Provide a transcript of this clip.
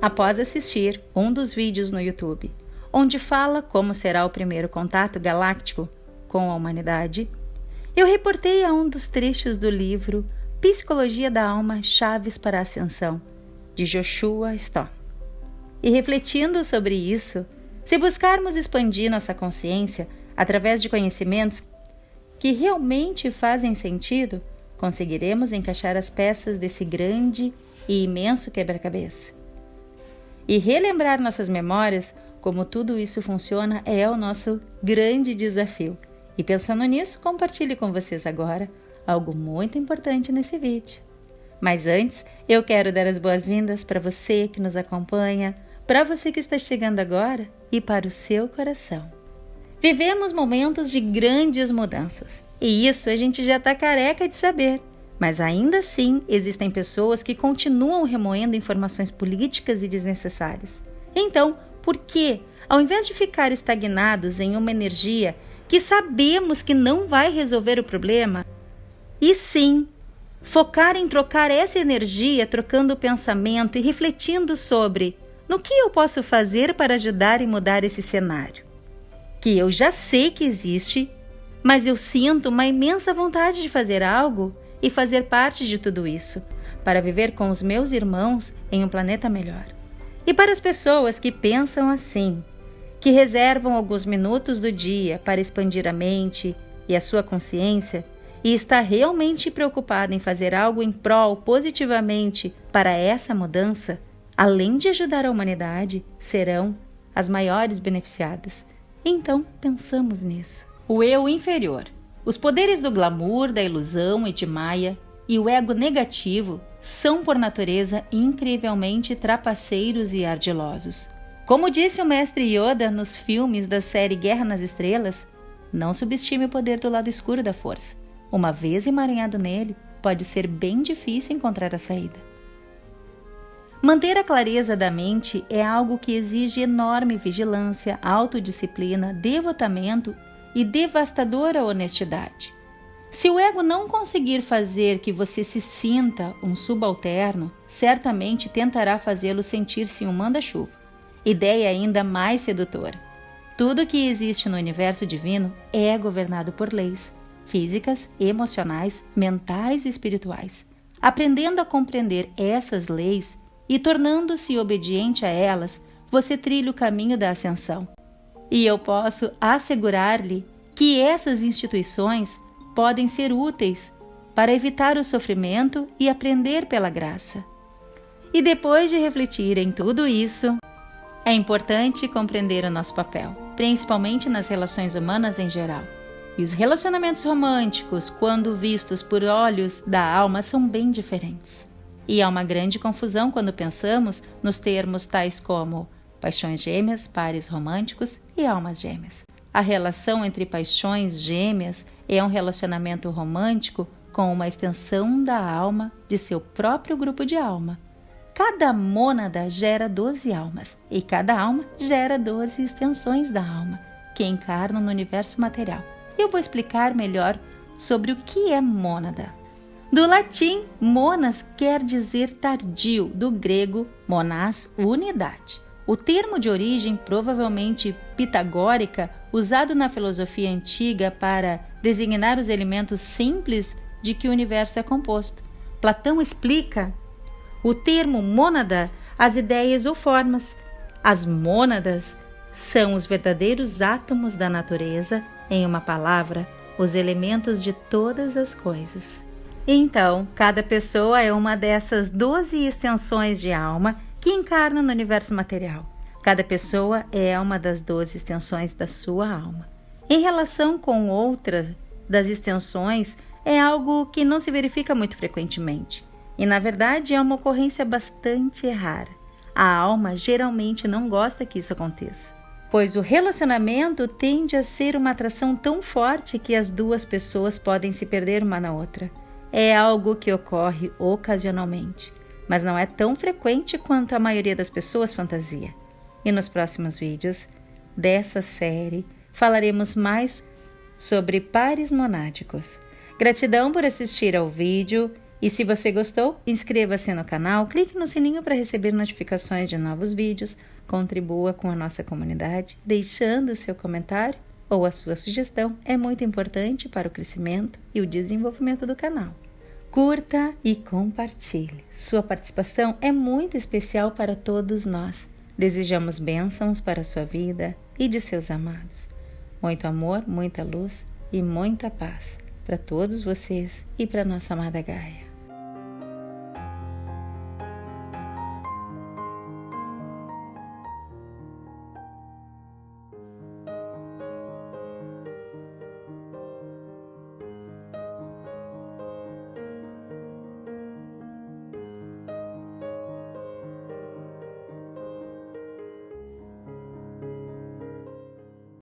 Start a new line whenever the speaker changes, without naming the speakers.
Após assistir um dos vídeos no YouTube, onde fala como será o primeiro contato galáctico com a humanidade, eu reportei a um dos trechos do livro Psicologia da Alma Chaves para a Ascensão, de Joshua Stoll. E refletindo sobre isso, se buscarmos expandir nossa consciência através de conhecimentos que realmente fazem sentido, conseguiremos encaixar as peças desse grande e imenso quebra-cabeça. E relembrar nossas memórias, como tudo isso funciona, é o nosso grande desafio. E pensando nisso, compartilhe com vocês agora algo muito importante nesse vídeo. Mas antes, eu quero dar as boas-vindas para você que nos acompanha, para você que está chegando agora e para o seu coração. Vivemos momentos de grandes mudanças e isso a gente já está careca de saber. Mas ainda assim, existem pessoas que continuam remoendo informações políticas e desnecessárias. Então, por que, ao invés de ficar estagnados em uma energia que sabemos que não vai resolver o problema, e sim focar em trocar essa energia, trocando o pensamento e refletindo sobre no que eu posso fazer para ajudar e mudar esse cenário? Que eu já sei que existe, mas eu sinto uma imensa vontade de fazer algo e fazer parte de tudo isso, para viver com os meus irmãos em um planeta melhor. E para as pessoas que pensam assim, que reservam alguns minutos do dia para expandir a mente e a sua consciência e está realmente preocupada em fazer algo em prol positivamente para essa mudança, além de ajudar a humanidade, serão as maiores beneficiadas. Então, pensamos nisso. O eu inferior os poderes do glamour, da ilusão e de Maia e o ego negativo são, por natureza, incrivelmente trapaceiros e ardilosos. Como disse o mestre Yoda nos filmes da série Guerra nas Estrelas, não subestime o poder do lado escuro da força. Uma vez emaranhado nele, pode ser bem difícil encontrar a saída. Manter a clareza da mente é algo que exige enorme vigilância, autodisciplina, devotamento e devastadora honestidade. Se o ego não conseguir fazer que você se sinta um subalterno, certamente tentará fazê-lo sentir-se um manda-chuva. Ideia ainda mais sedutora. Tudo que existe no universo divino é governado por leis físicas, emocionais, mentais e espirituais. Aprendendo a compreender essas leis e tornando-se obediente a elas, você trilha o caminho da ascensão. E eu posso assegurar-lhe que essas instituições podem ser úteis para evitar o sofrimento e aprender pela graça. E depois de refletir em tudo isso, é importante compreender o nosso papel, principalmente nas relações humanas em geral. E os relacionamentos românticos, quando vistos por olhos da alma, são bem diferentes. E há uma grande confusão quando pensamos nos termos tais como paixões gêmeas, pares românticos e almas gêmeas. A relação entre paixões gêmeas é um relacionamento romântico com uma extensão da alma de seu próprio grupo de alma. Cada mônada gera 12 almas e cada alma gera 12 extensões da alma que encarnam no universo material. Eu vou explicar melhor sobre o que é mônada. Do latim, monas quer dizer tardio, do grego monás, unidade. O termo de origem provavelmente pitagórica, usado na filosofia antiga para designar os elementos simples de que o universo é composto. Platão explica o termo mônada as ideias ou formas. As mônadas são os verdadeiros átomos da natureza, em uma palavra, os elementos de todas as coisas. Então, cada pessoa é uma dessas doze extensões de alma que encarna no universo material. Cada pessoa é uma das doze extensões da sua alma. Em relação com outra das extensões, é algo que não se verifica muito frequentemente. E na verdade é uma ocorrência bastante rara. A alma geralmente não gosta que isso aconteça, pois o relacionamento tende a ser uma atração tão forte que as duas pessoas podem se perder uma na outra. É algo que ocorre ocasionalmente mas não é tão frequente quanto a maioria das pessoas fantasia. E nos próximos vídeos dessa série falaremos mais sobre pares monádicos. Gratidão por assistir ao vídeo e se você gostou, inscreva-se no canal, clique no sininho para receber notificações de novos vídeos, contribua com a nossa comunidade, deixando seu comentário ou a sua sugestão é muito importante para o crescimento e o desenvolvimento do canal. Curta e compartilhe. Sua participação é muito especial para todos nós. Desejamos bênçãos para a sua vida e de seus amados. Muito amor, muita luz e muita paz para todos vocês e para nossa amada Gaia.